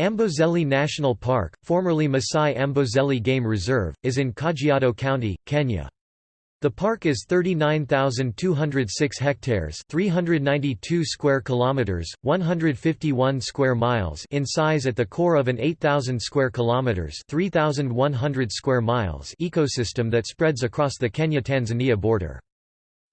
Amboseli National Park, formerly Masai Amboseli Game Reserve, is in Kajiado County, Kenya. The park is 39,206 hectares, 392 square kilometers, 151 square miles in size at the core of an 8,000 square kilometers, 3,100 square miles ecosystem that spreads across the Kenya-Tanzania border.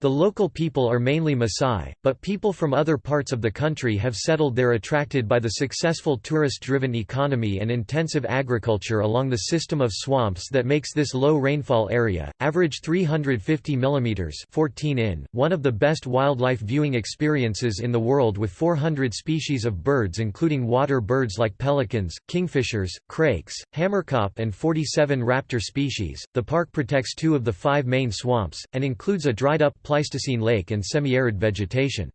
The local people are mainly Maasai, but people from other parts of the country have settled there attracted by the successful tourist-driven economy and intensive agriculture along the system of swamps that makes this low rainfall area, average 350 mm 14 in, one of the best wildlife viewing experiences in the world with 400 species of birds including water birds like pelicans, kingfishers, crakes, hamerkop and 47 raptor species. The park protects two of the five main swamps, and includes a dried-up Pleistocene lake and semi-arid vegetation.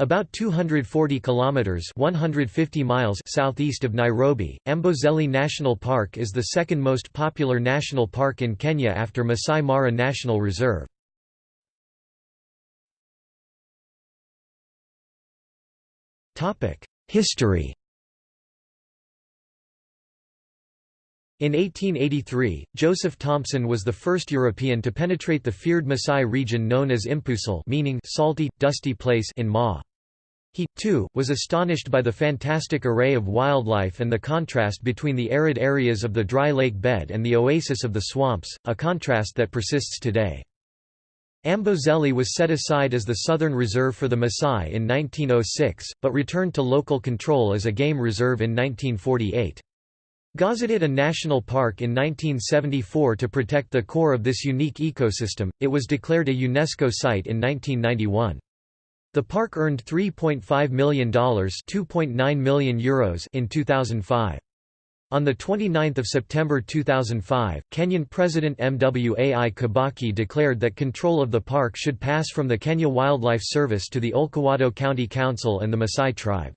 About 240 kilometers (150 miles) southeast of Nairobi, Amboseli National Park is the second most popular national park in Kenya after Masai Mara National Reserve. Topic: History In 1883, Joseph Thomson was the first European to penetrate the feared Maasai region known as Empusel meaning salty, dusty place in Maa. He, too, was astonished by the fantastic array of wildlife and the contrast between the arid areas of the dry lake bed and the oasis of the swamps, a contrast that persists today. Amboseli was set aside as the Southern Reserve for the Maasai in 1906, but returned to local control as a game reserve in 1948. Gazetted a national park in 1974 to protect the core of this unique ecosystem, it was declared a UNESCO site in 1991. The park earned $3.5 million, €2.9 million Euros in 2005. On 29 September 2005, Kenyan President Mwai Kibaki declared that control of the park should pass from the Kenya Wildlife Service to the Olkejuado County Council and the Maasai tribe.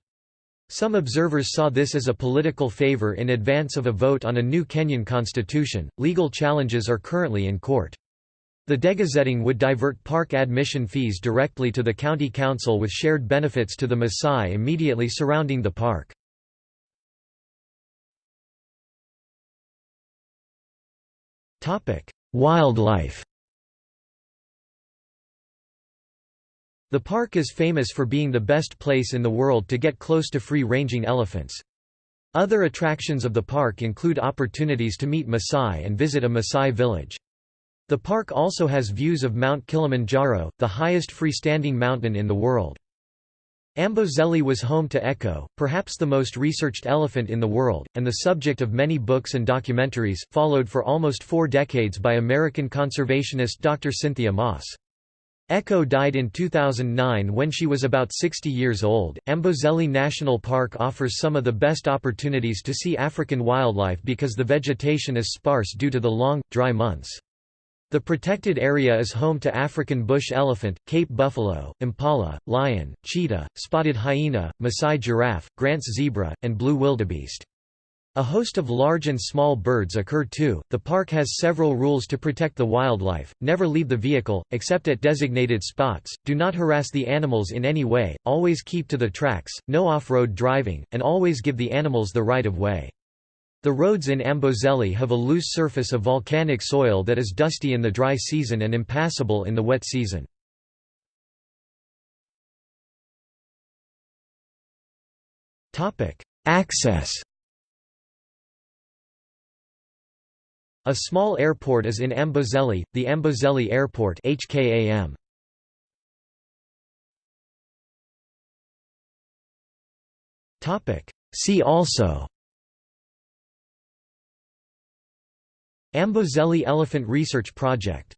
Some observers saw this as a political favor in advance of a vote on a new Kenyan constitution. Legal challenges are currently in court. The degazetting would divert park admission fees directly to the county council with shared benefits to the Maasai immediately surrounding the park. Wildlife The park is famous for being the best place in the world to get close to free-ranging elephants. Other attractions of the park include opportunities to meet Maasai and visit a Maasai village. The park also has views of Mount Kilimanjaro, the highest freestanding mountain in the world. Amboseli was home to Echo, perhaps the most researched elephant in the world, and the subject of many books and documentaries, followed for almost four decades by American conservationist Dr. Cynthia Moss. Echo died in 2009 when she was about 60 years old. Amboseli National Park offers some of the best opportunities to see African wildlife because the vegetation is sparse due to the long, dry months. The protected area is home to African bush elephant, Cape buffalo, impala, lion, cheetah, spotted hyena, Maasai giraffe, Grant's zebra, and blue wildebeest. A host of large and small birds occur too. The park has several rules to protect the wildlife never leave the vehicle, except at designated spots, do not harass the animals in any way, always keep to the tracks, no off road driving, and always give the animals the right of way. The roads in Amboseli have a loose surface of volcanic soil that is dusty in the dry season and impassable in the wet season. Access A small airport is in Amboseli, the Amboseli Airport HKAM. See also Amboseli Elephant Research Project